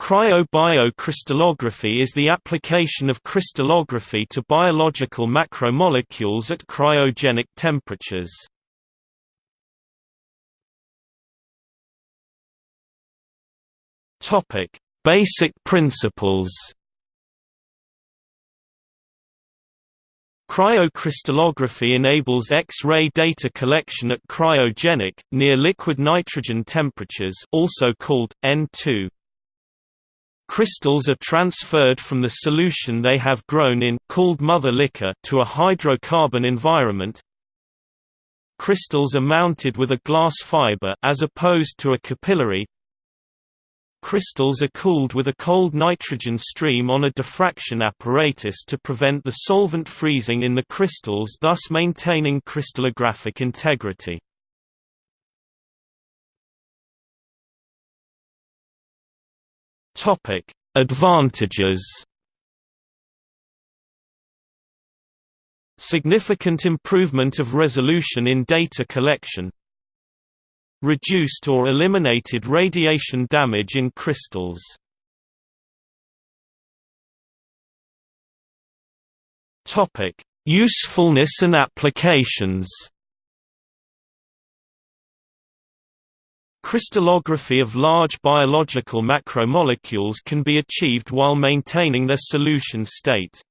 Cryobiocrystallography is the application of crystallography to biological macromolecules at cryogenic temperatures. Topic: Basic principles Cryocrystallography enables X-ray data collection at cryogenic, near-liquid nitrogen temperatures also called, N2. Crystals are transferred from the solution they have grown in called mother liquor to a hydrocarbon environment. Crystals are mounted with a glass fiber as opposed to a capillary. Crystals are cooled with a cold nitrogen stream on a diffraction apparatus to prevent the solvent freezing in the crystals thus maintaining crystallographic integrity. Topic: Advantages. Significant improvement of resolution in data collection. Reduced or eliminated radiation damage in crystals. Usefulness and applications. Crystallography of large biological macromolecules can be achieved while maintaining their solution state.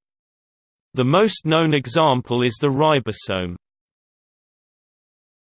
The most known example is the ribosome.